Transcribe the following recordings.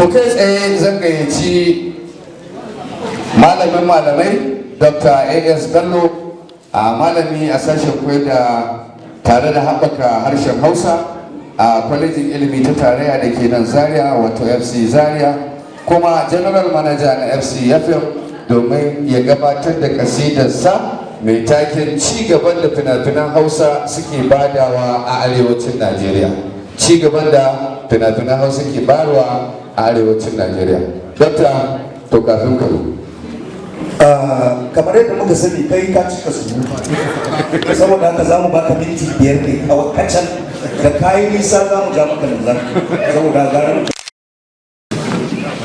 to kai tsaye zan gayyaci malamin malamai dr as bello a malami a sashen koyar da tare da haɓaka harshen hausa a kwalejin ilimi ta tarayya da ke nan zaria wato fc zaria kuma general manager na fc fm domin ya gabatar da kasidarsa mai taken ci gaban da fina-finan hausa suke badawa a arewacin najeriya. Ci gaban da fina-finan hausa ke barwa arewacin najeriya. Dokta to kafin ka kamar yadda muka sani kai ka cika su. Saboda haka za mu baka minti biyar ne kawai kacal. Da kayi nisa za mu ja maka nazar saboda gara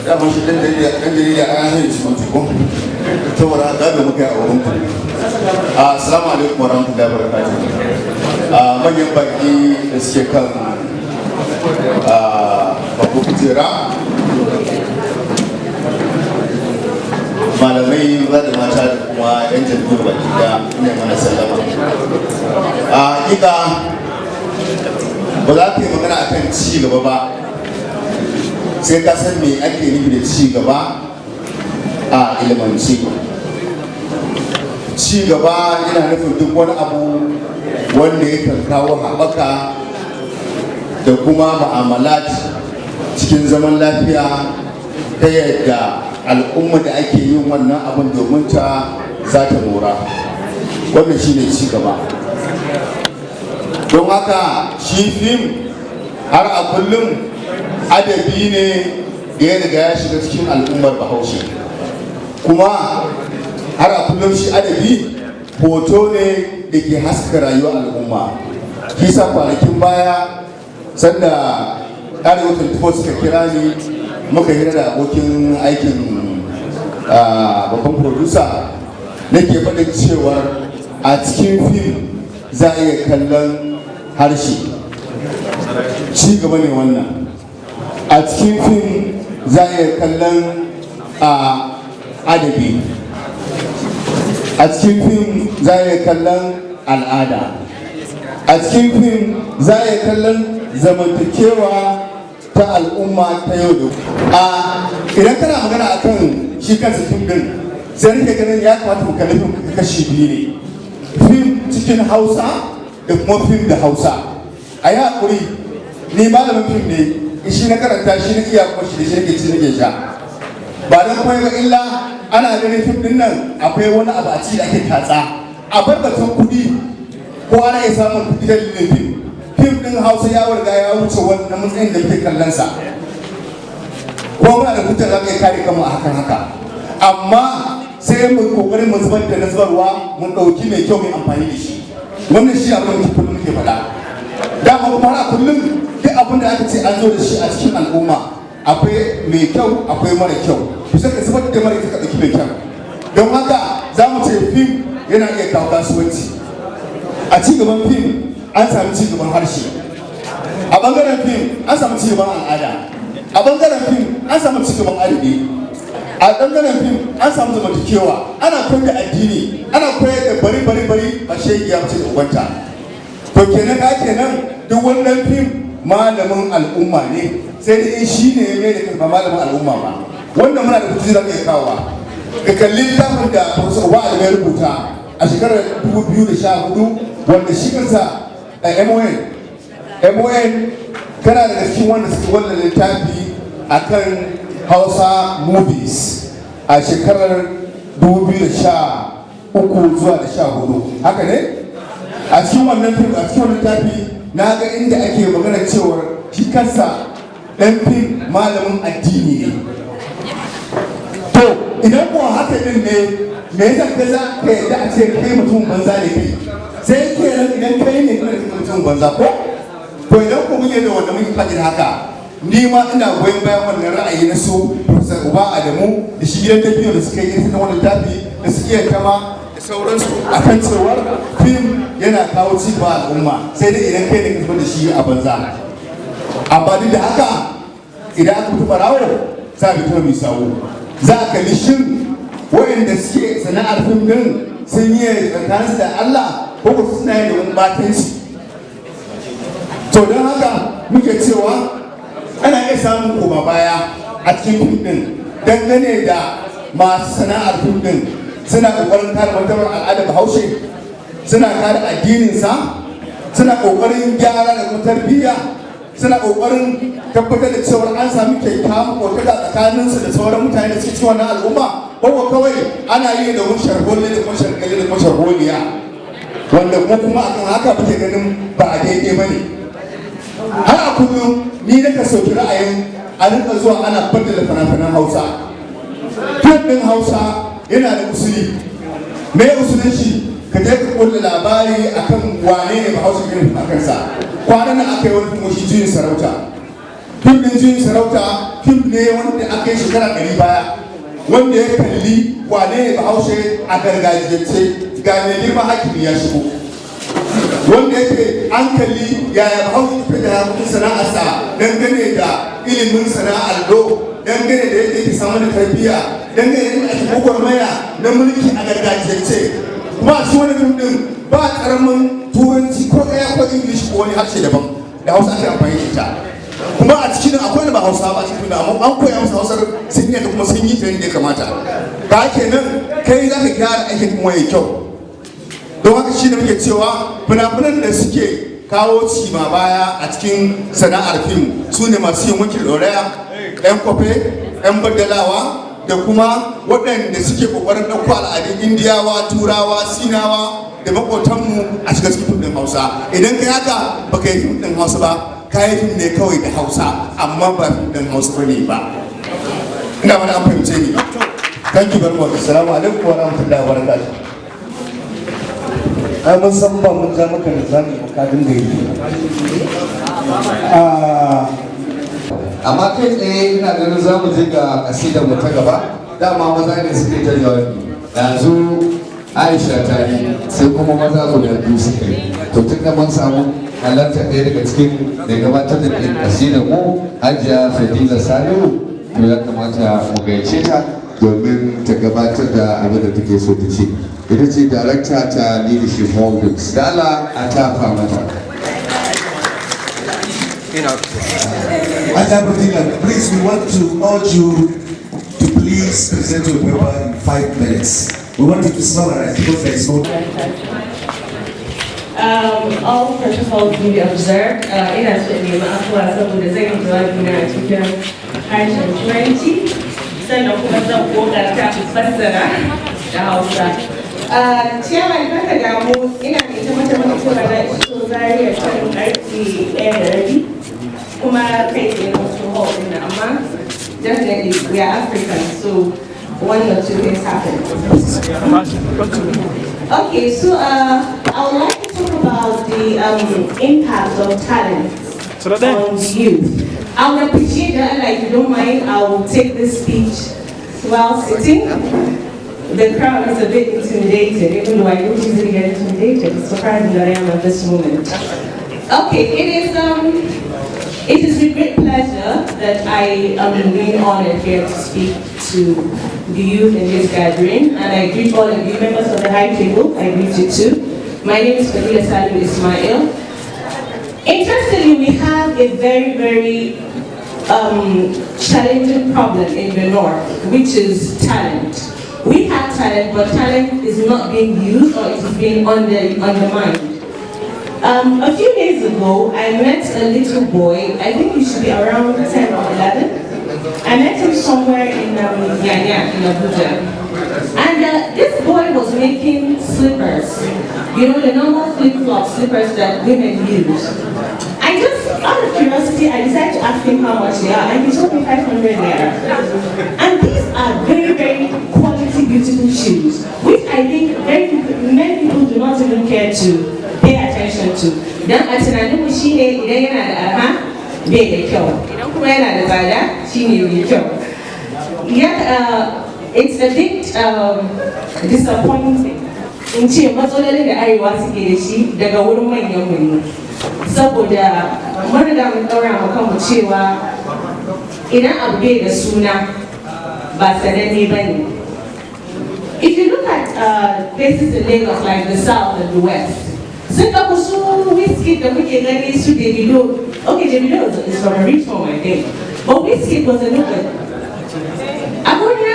dama shi ɗan jarida ɗan jarida an hanyar shi mutu ko? Saboda haka da muka yi a wurin ku. Assalamu alaikum wa rahmatullahi wa barakatuh. Manyan baki da suke kan babu kujera. Malamai maza da mata da kuma yan jaridu baki da ne mana sallama. A hakika ba za ka yi magana akan ci gaba ba. Sai ka san me ake nufi da ci gaba a ilimance. Ci gaba yana nufin duk wani abu wanda ya kawo haɓaka da kuma ma'amalat cikin zaman lafiya ta yadda al'umma da ake yin wannan abin domin ta za ta mora. Wannan shi ne ci gaba don haka shi fim har a kullum adabi ne da ya riga ya shiga cikin al'ummar bahaushe. Kuma har a kullum shi adabi hoto ne da ke haska rayuwar al'umma. Kisa kwanakin baya sanda arewa 24 suka kira ni muka hira da abokin aikin babban producer nake faɗin cewar a cikin fim za a iya kallon harshe. Ci gaba ne wannan. A cikin fim za a iya kallon adabi. A cikin fim za a iya kallon al'ada. A cikin fim za a iya kallon zamantakewa ta al'umma ta yau da a idan kana magana akan shi kansa fim din sai nake ganin ya kamata mu kalli fim kashi biyu ne. Fim cikin hausa da kuma fim da hausa. A yi haƙuri ni malamin fim ne shi na karanta shi na iya kuma shi da shi ci nake sha. Ba don kuma ga illa ana ganin fim ɗin nan akwai wani abu a ciki da ake tatsa. A bar batun kuɗi ko ana iya samun kuɗi da dalilin fim. Fim din hausa ya warga ya wuce wannan matsayin da muke kallon sa ko muna da hujjar za mu iya kare kanmu a hakan haka. Amma sai mu ƙoƙarin mu zubar da nazarwa mun ɗauki mai kyau mai amfani da shi. Wannan shi abin da kullum muke faɗa. Dama kuma a kullum duk abin da aka ce an zo da shi a cikin al'umma akwai mai kyau akwai mara kyau. Ku sai ka zubar da mara ka ɗauki mai kyau. Don haka za mu ce fim yana iya kawo kasuwanci. A ci gaban fim an sami ci gaban harshe. A ɓangaren fim an samu ci gaban al'ada. A ɓangaren fim an samu ci gaban adabi a ɓangaren fim an samu zamantakewa. Ana koyar da addini ana koyar da bari bari bari a shegiya mace da ubanta to kenan ka kenan duk wannan fim malamin al'umma ne. Sai da in shi ne mai da kalma malamin al'umma ba. Wannan muna da kuci da kai kawowa. Ka kalli littafin da Professor Wa'al ya rubuta a shekarar 2014 wanda shi kansa a MON MON kana daga cikin wanda suka wannan littafi akan Hausa movies a shekarar 2013 zuwa da 14 haka ne? A cikin wannan fim a cikin littafi na ga inda ake magana cewar shi kansa ɗan fim malamin addini ne. To idan kuwa haka din ne me yasa ka za ka yadda a ce kai mutum banza ne sai kenan idan kai ne kana da mutum banza ko? To idan ku muke da wanda muke faɗin haka ni ma ina goyon bayan wannan ra'ayi na su Professor Uba Adamu da shi gidan tafiya da suka yi ta wannan tafi da su iya kama da sauransu a kan cewar fim yana kawo ci ba al'umma sai dai idan kai ne ka da shi a banza. Amma duk da haka idan aka fito barawo za a fito mai sawo za a kalli shin waɗanda suke sana'ar fim din sun yi tsakaninsu da Allah ko ko suna yin wani batanci. To don haka muke cewa ana iya samun koma baya a cikin fim din dangane da masu sana'ar fim din suna ƙoƙarin kare martabar al'adar bahaushe suna kare addininsa suna ƙoƙarin gyara da kuma tarbiyya suna ƙoƙarin tabbatar da cewa an sami kyakkyawan kokata tsakaninsu da sauran mutane da suke cikin wannan al'umma. Ko kawai ana yi da mun sharholi da kuma sharholi da kuma wanda kuma kuma akan haka muke ganin ba a daidai ba ne. Har a kullum ni na ka sauƙi ra'ayin a rinka zuwa ana baddala fina-finan hausa. Fim ɗin hausa yana da usuli. Me usulin shi? Ka je ka kulle labari akan wane ne bahaushe irin a kansa. Kwanan nan aka yi wani kuma shi juyin sarauta. Fim ɗin juyin sarauta fim ne wanda aka yi shekara ɗari baya wanda ya kalli wane ne bahaushe a gargajiyance. Ga mai girma hakimi ya shigo. Wanda yake an kalli yaya bahaushe tafi da yaƙin sana'arsa dangane da ilimin sana'ar do dangane da yadda yake samu da tarbiyya dangane da ake gwagwarmaya na mulki a gargajiyance. Kuma a cikin wani fim din ba ƙaramin turanci ko ɗaya ko ingilishi ko wani harshe daban da hausa ake amfani da ita. Kuma a cikin akwai da ba hausa ba cikin da an koya musu hausar sun yi da kuma sun yi ta yadda ya kamata. Ka kenan kai za ka gyara aikin kuma ya kyau. Don haka shi ne muke cewa fina-finan da suke kawo cima baya a cikin sana'ar fim su ne masu yin wakil ɗoraya yan kwafe yan baddalawa da kuma waɗanda suke ƙoƙarin ɗauko al'adun indiyawa turawa sinawa da maƙotanmu a shiga cikin fim ɗin hausa. Idan kai haka baka yi fim ɗin hausa ba kayi fim ne kawai da hausa amma ba fim ɗin hausa ba ne ba. Ina mana an fahimce ni. Thank you very much. Assalamu alaikum wa rahmatullahi wa barakatuh. Ai mun san ba mun ja maka da zami ba ka dinga yi. Amma kai tsaye ina ganin za mu je ga kasidar mu ta gaba. Dama maza ne suke ta jawabi. Yanzu aisha ta yi sai kuma maza guda biyu suka to tun da mun samu halarta ɗaya daga cikin da gabatar da ɗin kasidar mu hajiya fadila salihu to ya kamata mu gaice ta domin ta gabatar da abin da take so ta ce. Ita ce darakta ta leadership holdings dala a tafa mata Ajabudina, please, we want to urge you to please present your paper in five minutes. We want you to summarize because there is no Um, all protocols will be observed. Uh, ina so in nemi afuwa saboda zan yi jawabi na a cikin harshen turanci sannan kuma zan kokarta in fassara da hausa. Uh, Ciyaman kaka damu ina da ita mata mata cewa na iso zariya kan karfe ɗaya da rabi kuma kai tsaye na wasu hall ɗin nan, amma definitely we are Africans so one or two things happen. Okay, so uh, I would like to talk about the um, impact of talent on the youth. I would appreciate that, like, if you don't mind, I will take this speech while sitting. The crowd is a bit intimidated, even though I don't usually get intimidated. It's surprising that I am at this moment. Okay, it is um, it is with great pleasure that I am being honored here to speak to the youth in this gathering, and I greet all of you members of the high table. I greet you too. My name is Fadila Salim Ismail. Interestingly, we have a very, very um, challenging problem in the north, which is talent. We have talent, but talent is not being used or it is being under, undermined. Um, a few days ago, I met a little boy, I think he should be around 10 or 11. I met him somewhere in um, Yanya, in Abuja. And uh, this boy was making slippers. You know, the normal flip-flop slippers that women use. Out of curiosity, I decided to ask him how much they are, and he told me 500 naira. And these are very, very quality, beautiful shoes, which I think very, many people do not even care to pay attention to. Dan a tunanin mu shine idan yana da arha bai da kyau, idan kuma yana da tsada shine mai kyau. Uh, it's a bit um, disappointing in ce matsalolin da arewa suke da shi daga wurin manyan mu ne. Saboda mun kanmu cewa idan abu bai da suna ba sananne. If you look at uh, places in Lagos like the South and the West, sun ɗauko su whiskey da muke gani su Davido. Okay, Davido is, from a rich home, I think. But whiskey was a little bit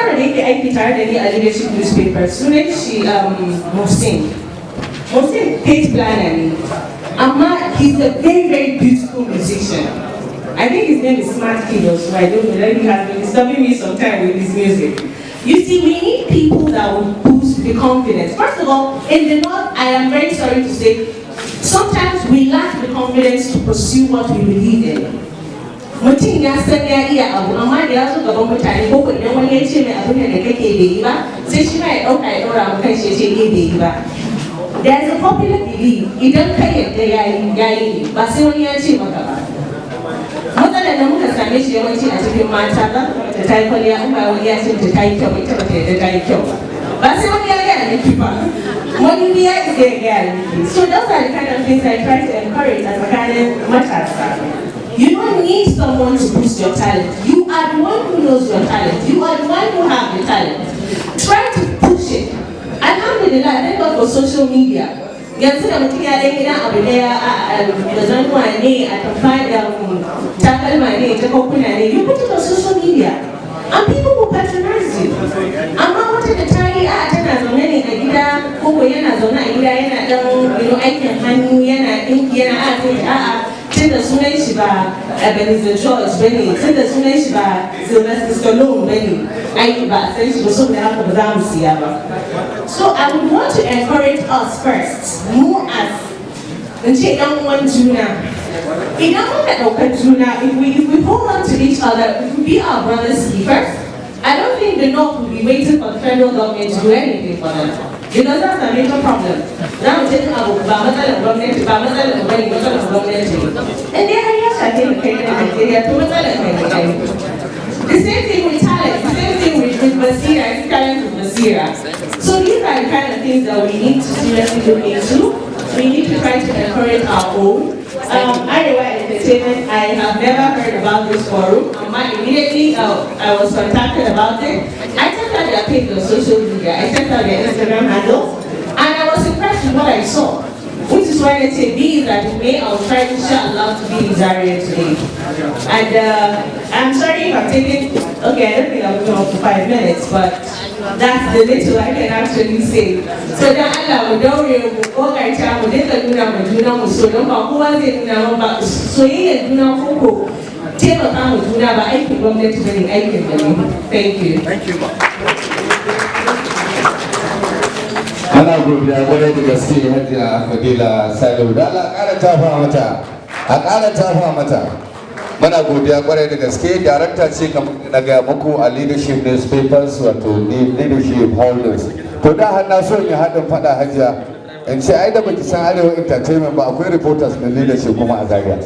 yaro da yake aiki tare da ni a leadership newspaper sunan shi um, Mohsin. Mohsin page planner ne. Amma he's a very very beautiful musician. I think his name is Smart Kid also. I don't know. He has been disturbing me sometime with his music. You see, we need people that will boost the confidence. First of all, in the North, I am very sorry to say, sometimes we lack the confidence to pursue what we believe in. mutum ya san there is a popular belief idan ka yarda ya yi ya yi ba sai wani ya ce maka ba matsalar da muka same shi yawanci a cikin mata ka ta ta yi kwalliya in ba wani ya ce ta ta yi kyau ita ba ta yarda ta yi kyau ba ba sai wani ba so those are the kind of things I try to encourage as a tsakanin matasa You don't need someone to boost your talent. You are the one who knows your talent. You are the one who have the talent. Try to push it. Alhamdulillah, thank God for social media. yanzu da mutum ya ɗan gidan abu ɗaya da zanuwa ne a tafa da takalma ne ta kokuna ne you put it on social media and people will patronize you amma wata da ta yi a tana zaune ne a gida koko yana zaune a gida yana ɗan aikin hannu yana ɗinki yana a a'a tunda sunan shi ba Ebenezer George ba ne tunda sunan shi ba Sylvester Stallone ba ne ai ba san shi ba saboda haka ba za mu siya ba so I would want to encourage us first mu as in ce ɗan uwan juna idan muka ɗaukar juna if we if we hold on to each other if we be our brothers keepers I don't think the North will be waiting for the federal government to do anything for them. Because that's a major problem. Za mu ce abu ba matsalar gwamnati ba matsalar har ya shafe mu kai da Najeriya to. The same thing with talent, the same thing with, with I think talent with Basira. So these are the kind of things that we need to seriously look into. We need to try to encourage our own. Um, Arewa Entertainment, I have never heard about this forum. Um, immediately uh, I was contacted about it. I checked out their page on social media. I checked out their Instagram handle. And I was impressed with what I saw. I these are the way I'll try inshallah to be in Zaria today. And uh, I'm sorry if I'm taking, okay, I don't think I'll go up for five minutes, but that's the little I can actually say. So dan Allah mu daure mu kokarta mu dinga nuna ma juna mu so don ba kowa zai nuna ba soyayyar juna koko taimaka ma juna ba aikin gwamnati bane aikin da ne. Thank you. Thank you, godiya ƙwarai da gaske hajiya fadila salihu. Da Allah ƙara tafa mata a ƙara tafa mata. Muna godiya ƙwarai da gaske. Darakta ce na gaya muku a leadership newspapers wato leadership holders. To da har na so in haɗin faɗa hajiya in ce ai da baki san arewa entertainment ba akwai reporters na leadership kuma a zaria.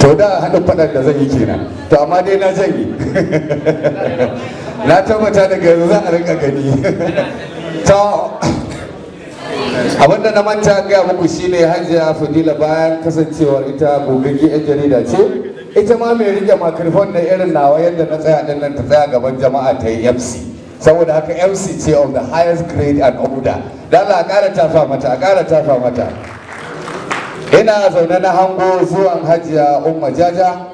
To da haɗin faɗan da zan yi kenan. To amma dai na janye. Na tabbata daga yanzu za a rinka gani. Ta abin da na manta gaya muku shine hajiya fadila bayan kasancewar ita gogagge yan jarida ce ita ma mai riƙe makarfon na irin nawa yadda na tsaya ɗin nan ta tsaya gaban jama'a ta yi mc saboda haka mc ce of the highest grade and order. Da Allah a ƙara tafa mata a ƙara tafa mata. Ina zaune na hango zuwan hajiya umma jaja.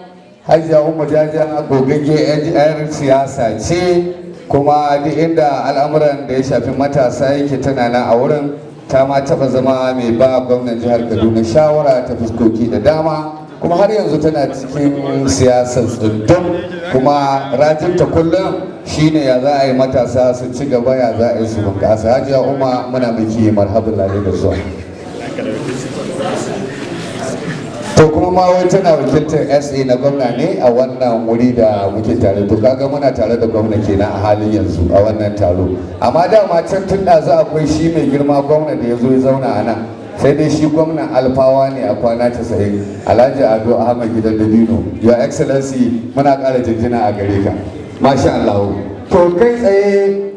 Hajiya umma jaja gogagge yan siyasa ce kuma duk inda al'amuran da ya shafi matasa yake tana nan a wurin. Ta ma taba zama mai ba gwamnan jihar kaduna shawara ta fuskoki da dama kuma har yanzu tana cikin siyasar tsundum. Kuma rajinta kullum shine ya za a yi matasa su ci gaba ya za a yi su bunƙasa. Hajiya umma muna miki marhabin lalai da zuwa to kuma ma wai tana wakiltar sa na gwamna ne a wannan wuri da muke tare. To kaga muna tare da gwamna kenan a halin yanzu a wannan taro. Amma dama can tun da za akwai shi mai girma gwamna da ya zo ya zauna a nan. Sai dai shi gwamnan alfawa ne a kwana casa'in alhaji ado ahmad gidan dabino. Your excellency muna ƙara jinjina a gare ka. Masha allahu to kai tsaye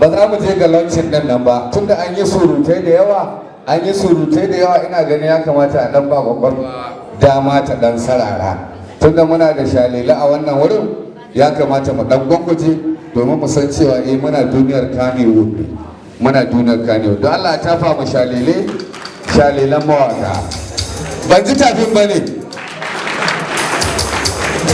ba za mu je ga launching ɗin nan ba. Tunda an yi surutai da yawa an yi surutai da yawa ina ganin ya kamata a dan ba ƙwaƙwalwa dama ta dan sarara. Tunda muna da shalila a wannan wurin ya kamata mu dan gwangwaje domin mu san cewa eh muna duniyar kanewood muna duniyar kanewood. Don Allah ta fa mu shalile shalilan mawaka. Ban ji tafin ba ne.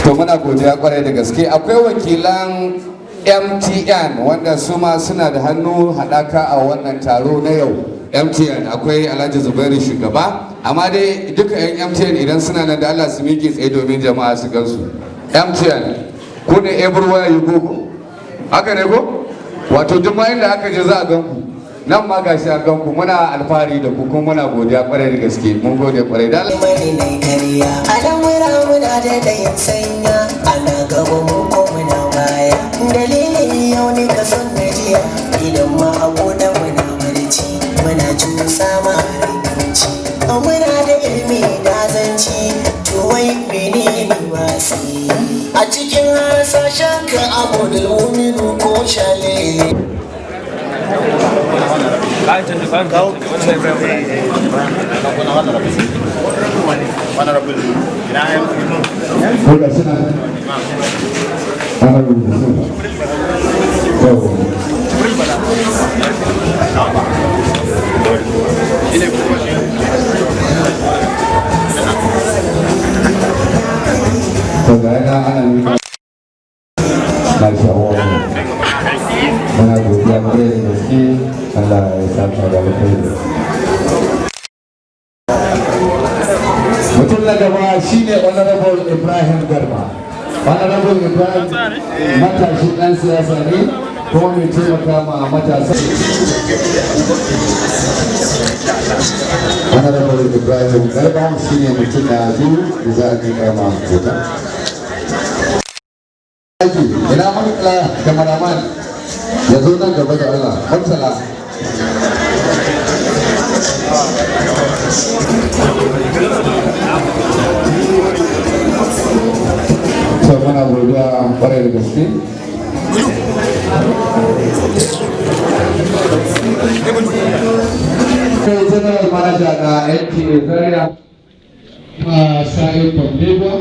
To muna godiya ƙwarai da gaske. Akwai wakilan mtn wanda su ma suna da hannu haɗaka a wannan taro na yau. Mtn akwai alhaji zubairu shugaba. Amma dai duka 'yan mtn idan suna nan da allah su miƙe tsaye domin jama'a su gansu. Mtn ku ne everywhere you go. Haka ne ko? Wato duk ma inda aka je za a gan ku nan ma gashi a gan ku muna alfahari da ku kuma muna godiya ƙwarai da gaske. Mun gode ƙwarai da Allah. Honorable ibrahim matashi dan siyasa ne kuma mai taimaka ma matasa. Honorable ibrahim garba shine mutum na biyu da za a kama hoton aiki ina murtala kamaraman ya zo nan gaba da allah murtala. Ƙwarai da gaske. Kai general manager na nta zaria kuma sa'in kwamdeba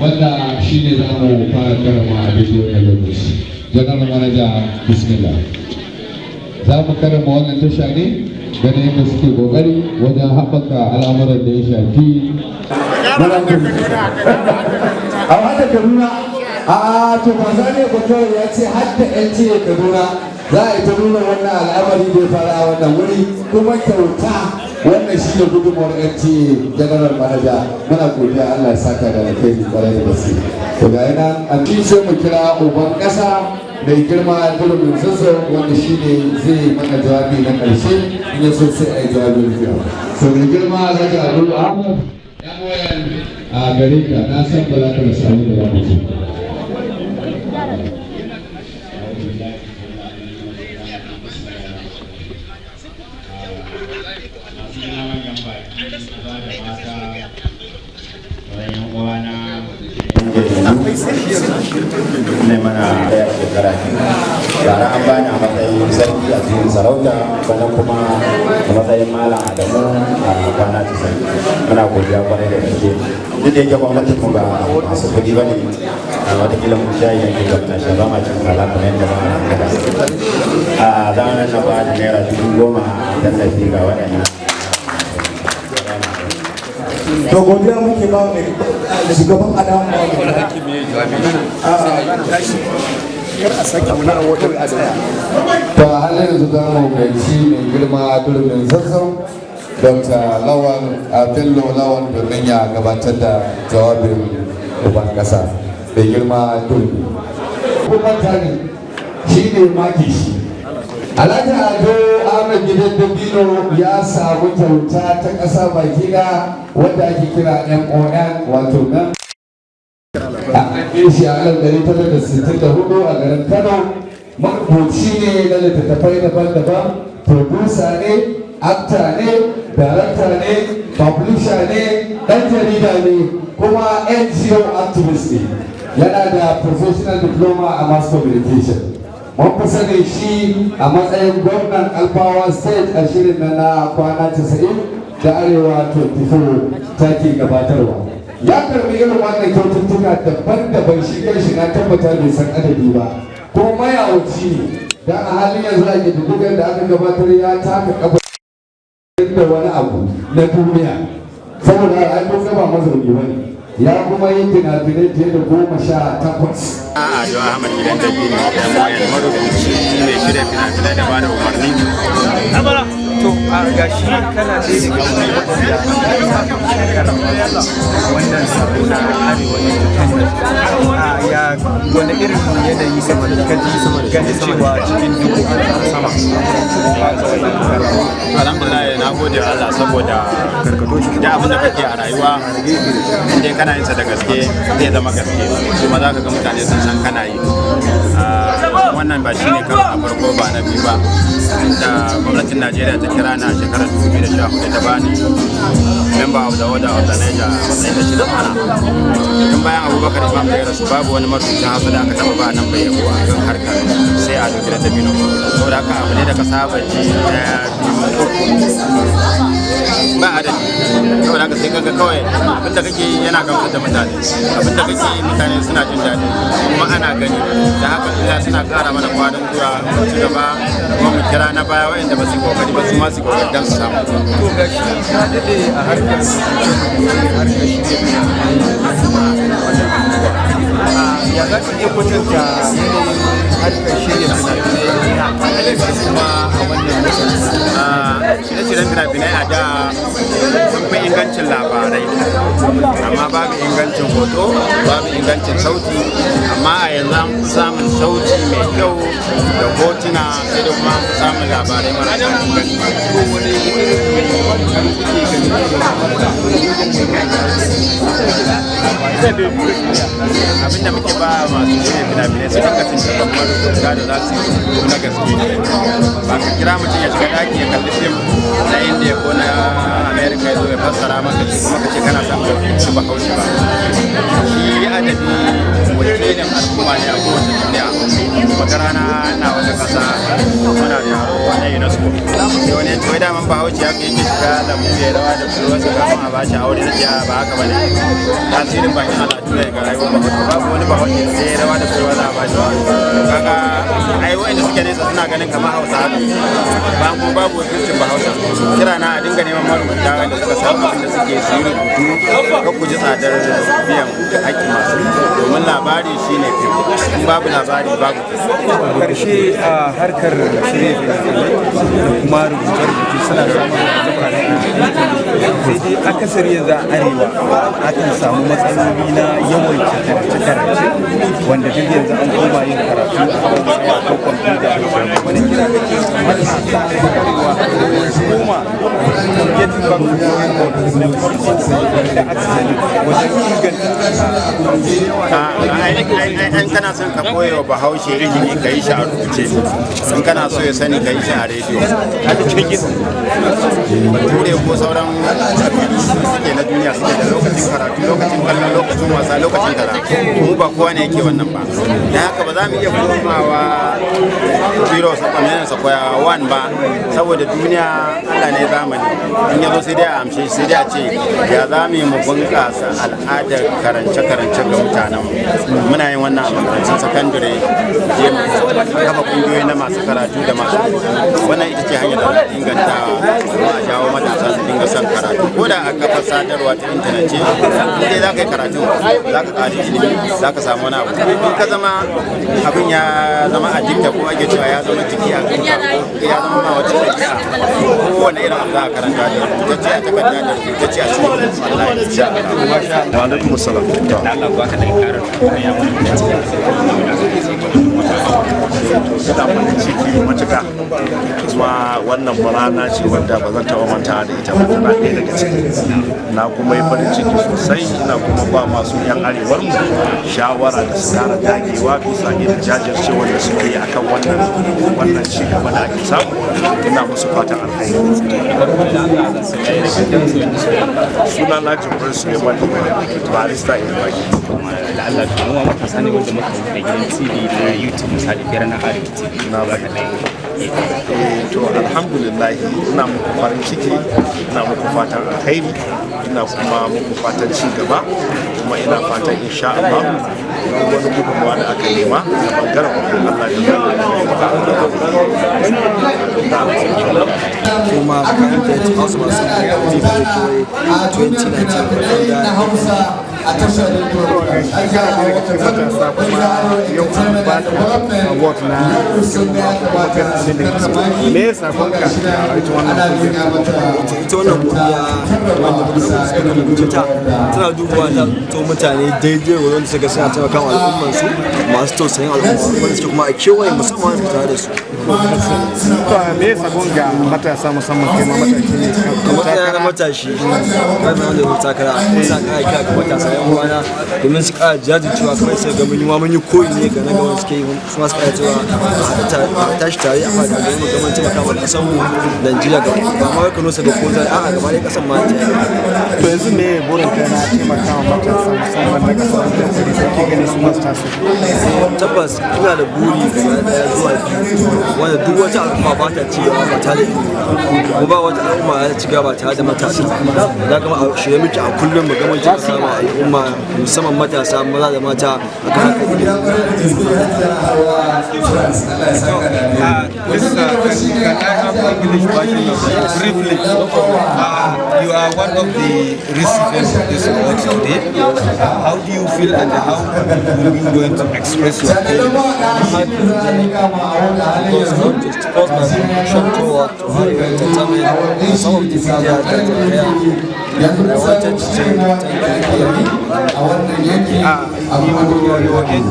wanda shi ne za mu fara karama a wannan lokaci general manager bismillah. Za mu karama wannan tasha ne ganin yadda suke ƙoƙari wajen haɓaka al'amuran da ya shafi. A hada kaduna a to ba za ne bakawai ya ce hadda yan jiya kaduna za a yi ta nuna wannan al'amari da ya fara a wannan wuri kuma kyauta. Wannan shi ne gudunmawar yan jiya general manager. Muna godiya allah ya saka da alkhairi ƙwarai da gaske. To ga yana an sai mu kira uban kasa mai girma durumin zazzau wanda shi ne zai mana jawabi na ƙarshe in ya so sai a yi jawabin rufiya so mai girma alhaji abu ahmad yan wayan a gare ka. Na san ba za ka rasa da za ne mana ɗaya shekara bara an bani a matsayin sarki a cikin sarauta bana kuma a matsayin malam adamu a kwana cikin muna godiya ƙwarai da gaske. Duk da yake gwamnati mu ba masu kuɗi ba ne a wataƙila mun shayi yanke ga muna sha ba ma cin kala kamar yadda ba a zamanin na ba da naira dubu goma tallafi ga waɗannan. To godiya muke ba mai shugaban adamu ba to a halin yanzu za mu gaci mai girma durbin zazzau lawan bello lawan domin ya gabatar da jawabin uban kasa mai girma durbi kuma tani shi ne maki shi alhaji ado ahmed gidan dabino ya samu kyauta ta ƙasa baki na wadda ake kira mon wato nan a haife shi a alif ɗari tara da sittin da huɗu a garin kano. Marubuci ne na littattafai daban-daban producer ne actor ne director ne publisher ne ɗan jarida ne kuma ngo activist ne. Yana da professional diploma a mass communication. Mun fi sanin shi a matsayin gwamnan alfawa state a shirin na na kwana 90 da arewa 24 take gabatarwa. Ya karɓi irin wannan kyaututtuka daban-daban shi kan shi na tabbata bai san adadi ba. Kuma mayawaci ne dan a halin yanzu a ƙididdigar da aka gabatar ya taka kafa da wani abu na duniya. Saboda ai kun gaba mazauni ba ne. Ya kuma yi fina-finai fiye da goma sha takwas. A ado ahmad gidan da biyu da mayan marubuci mai shirya fina-finai da ba da umarni. To a gashi kana ɗaya daga cikin waɗanda wannan sabo na arewa a ya wani irin yanayi sama da kaji gani cewa cikin dubu sama alhamdulillah na gode Allah saboda da abin da kake a rayuwa. Inda kana yin sa da gaske zai zama gaske. Kuma za ka ga mutane sun san kana yi Ah, wannan ba shine karo a farko ba na ba. Da gwamnatin Najeriya ta kira na shekarar 2014 ta bani member of the order of the Niger. Matsayin da shi da mana tun bayan abubakar imam da rasu babu wani marubucin hausa da aka taba ba nan bai yabo a kan harkar sai a doki da dabino. Saboda haka abu ne da ka saba ji ɗaya biyu ba adadi. Saboda haka sai kaga kawai abin da kake yi yana gamsar da mutane. Abinda kake yi mutane suna jin daɗi. Kuma ana gani. Da haka ila suna ƙara mana kwarin gwiwa mu ci gaba kuma mu kira na baya waɗanda ba su ƙoƙari ba su ma su ƙoƙari don su samu. To gashi ka daɗe a harkar harkar shirya ya za ka iya kwatanta yanayin harkar shirya fina-finai kuma a labarai. Amma babu hoto babu ingancin sauti. Amma a yanzu an sauti mai kyau da hotuna sai da kuma abin da muke ba masu shirya fina-finai su dinga tuntuɓar marubuta da za su yi na gaske. Ba ka kira mutum ya shiga daki ya kalli fim na indiya ko na ya zo ya fassara maka shi kuma ka ce kana son ci ba haushi ba shi adabi wakilin al'umma ne a kasa muna unesco sai wani ya ce wai daman bahaushe ya kai shiga lambu ya rawa da budurwarsa kafin a bashi aure na ce ba haka ba ne tasirin bakin al'adu ne ga rayuwar bahaushe babu wani bahaushe da zai rawa da budurwa za a bashi kaga ai wa'anda suke nesa suna ganin kamar hausa haka. Ba kuma babu wakilcin bahaushe. Kira na a dinga neman marubuta wanda suka san abin da suke su yi rubutu ka ku ji tsadar biyan haƙƙi masu. Domin labari shine fim. In babu labari babu ƙarshe a harkar fina-finai da kuma rubuce-rubuce suna samun dai akasari yanzu a arewa akan samu matsaloli na yawan karance-karance wanda duk yanzu an koma yin karatu a ko wani kira da farko da inganta in kana son ka bahaushe ilimi ka yi shi a rubuce. In kana so ya sani ka yi shi a rediyo. Bature ko sauran suke na duniya suke da lokacin karatu lokacin kallon lokacin wasa mu mu iya komawa zero ba saboda duniya allah ne zamani. In ya zo sai dai a amshe sai dai a ce ya za mu yi mu bunƙasa al'adar karance-karance ga mutanen muna yin wannan a makarantun sakandare je mu kafa kungiyoyi na masu karatu da masu wannan ita ce hanyar da inganta kuma a jawo matasa su dinga son karatu. Ko da a kafar sadarwa ta intanet ce in dai za ka yi karatu za ka ƙari ilimi za ka samu wani abu. In ka zama abin ya zama a jikta ko ake cewa ya zama jiki a kanka ya zama ma wata ɗabi'a kowane irin abu za a karanta da rubutacce a takarda da rubutacce a cikin Allah ya ci wa alaikum assalam. Ina farin ciki matuka kuma wannan rana ce wadda ba zan taɓa manta da ita ba. Tana ɗaya daga ciki na kuma yi farin ciki sosai ina kuma ba masu yan arewar mu shawara da su kara dagewa bisa irin jajircewar da suke yi akan wannan wannan ci gaba da ake samu ina musu fatan alkhairi suna na jibril suleiman barista ilmaki da Allah mu matasa ne wanda muka da gidan TV na YouTube misali biyar na Arewa TV na baka to alhamdulillah ina muku farin ciki ina muku fatan alkhairi ina kuma muku fatan ci gaba kuma ina fatan insha Allah wani gudunmawa da aka nema da ɓangaren Allah kuma TV da kewaye 2019 da a tashar rediyo matasa kuma yau an ba ka award na ga me ya saƙon ka a ita wannan ita wannan ƙungiya wanda suka rubuce ta tana dubawa ta to mutane daidai wurin da suka suna taimaka wa al'ummar su masu tausayin al'umma wanda suke kuma a kewaye musamman su tare da su to me ya saƙon ga matasa musamman kai ma ne matashi kai mai wanda ya takara ina kara kira ga matasa yan uwana domin su kara jajircewa kamar sai ga mun yi ma mun yi koyi ne ga na suke yi su ma su cewa a a tashi tare a fada ga mu gaban taimaka wa ƙasar mu Najeriya ga ba ma Kano sai ga ko zai a'a gaba ɗaya ƙasar ma ta to yanzu me burin kai na taimaka wa matasa musamman na ƙasa wanda kuri kake ganin su masu taso? Tabbas ina da buri guda zuwa biyu wanda duk wata al'umma ba ta gaba ba tare da ko ba. Wata al'umma ya ci gaba tare da matasa. Da kuma a shirye muke a kullum mu ga mun ci sama al'umma musamman matasa maza da mata a kan haka Uh, this, uh, can I have English version of briefly? Uh, you are one of the recipients of this award today. Uh, how do you feel and how are you going to express your feelings? because not just cause my toward to you entertainment some of the media that are here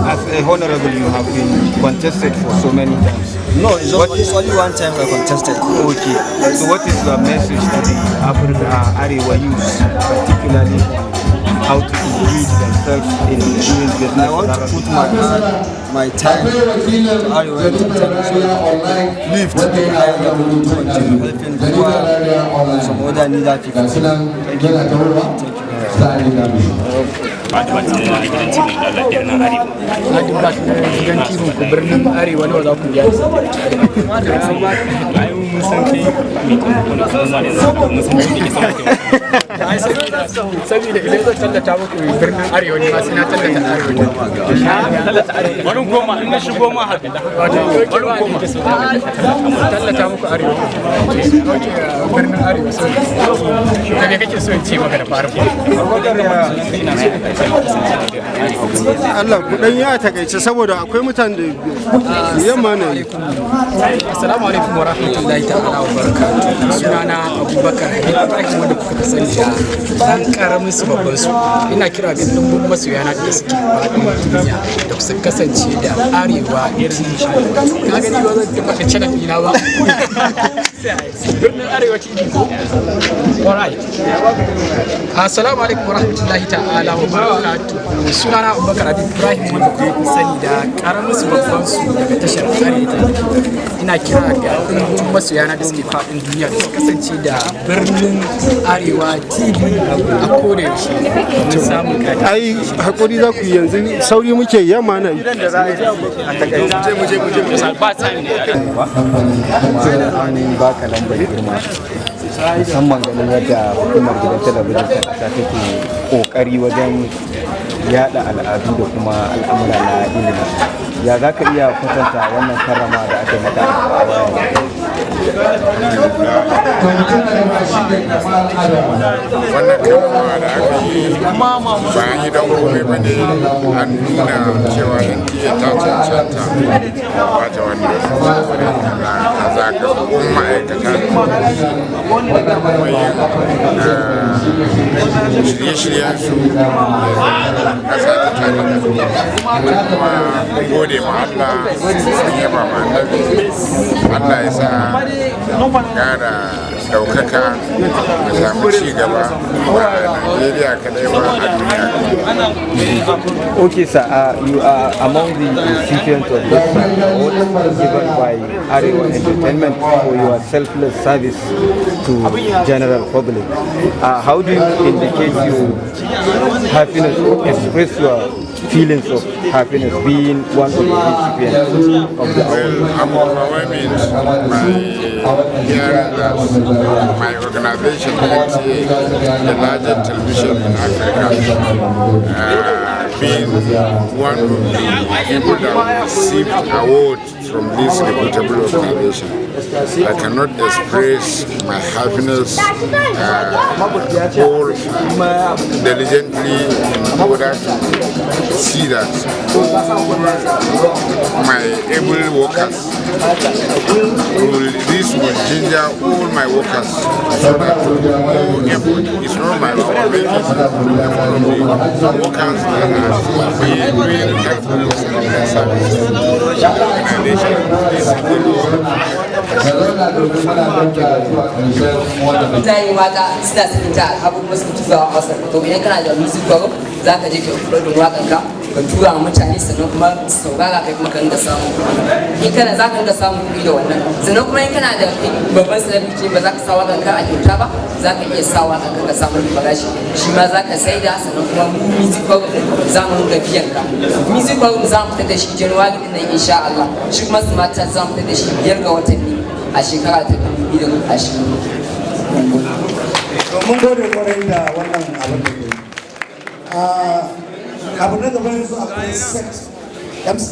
as a honorable, you have been contested for so many times. No, it's, just, it's only one time I contested. Okay. So what is your message to the Africa Arewa youth, particularly how to engage themselves in doing business? I want to put my hand, my time to Arewa entertainment so that live to be higher level continue helping poor some other needed people. Thank you. Thank you. Ce a gidan na TV ku birnin Arewa nawa za ku biya? Ai mun san kai mai kuma kuma kuma ne za mu san kai ke sama Ai saboda idan zan tallata muku birnin Arewa ne ma sai na tallata Arewa ne. Tallata Arewa. Bari koma in na shigo ma haka. Wato bari koma. Tallata muku Arewa. Oke birnin Arewa sai. Da me kake so in ce maka da fara? Allah ku dan ya taƙaice saboda akwai mutane da yamma ne Assalamu alaikum wa rahmatullahi ta'ala wa barakatuh. Sunana Abubakar Ibrahim wanda kuka sani da dan ƙaramin su babban su. Ina kira ga dimbin masoyana da suke duniya da su kasance da arewa irin Na gani ba zan taɓa da channel ɗina ba. Birnin arewa TV ko? Alright. Assalamu alaikum wa rahmatullahi ta'ala wa barakatuh. Sunana Abubakar Ibrahim wanda fi sani da ƙaramin su babban su daga tashar arewa ina kira ga ɗumbin masoyana da suke faɗin duniya da su kasance da birnin arewa tv a koda yaushe domin samun kadi ai haƙuri za ku yi yanzu. Sauri muke yamma na yi ba time ne. An baka lambar girma. Musamman ganin yadda hukumar gidan talabijin ta ƙasa take ƙoƙari wajen yada al'adu da kuma al'amura na ilimi. Ya za ka iya kwatanta wannan karrama da aka maka a wannan karama da aka yi ba an yi don kome ba ne an nuna cewa yantiya ta cancanta ba ta wannan a zagabun ma'aikata da kuma yin shirye-shiryen su kasa ta tare da kuma gode ma Allah sun yaba ma Allah ya sa gara ɗaukaka da samu ci gaba ba a Najeriya kadai Okay, sir. Uh, you are among the recipients of this award given by Arewa Entertainment for your selfless service to general public. Uh, how do you indicate your happiness, express your feelings of happiness being one of the recipients of the? Well, I'm overwhelmed by hearing that my organization, NTA, the largest television in Africa, uh, being one of the people that received award from this reputable organization. I cannot express my happiness uh, all diligently in order to see that all my able workers will, this will ginger all my workers so that is not my own making, the workers that are being helpful mutane mata suna sanin ta abubuwa suka tura wa wasu to idan kana da music group za ka je ka upload wakan ka tura wa mutane sannan kuma su saurara kai kuma ka ringa samu. In kana za ka ringa samun kuɗi da wannan. Sannan kuma in kana da babban celebrity ba za ka sa wakan ka a kyauta ba za ka iya sa wakan ka samu farashi. Shi ma za ka saida sannan kuma mu music group za mu ringa biyan ka. Music group za mu fitar da shi january ɗin nan insha Allah. Shi kuma smart za mu fitar da shi biyar ga watanni a shekara ta dubu biyu da ashirin. Mun gode. Kwarai da wannan abin da ke abu na gaba yanzu akwai sex mc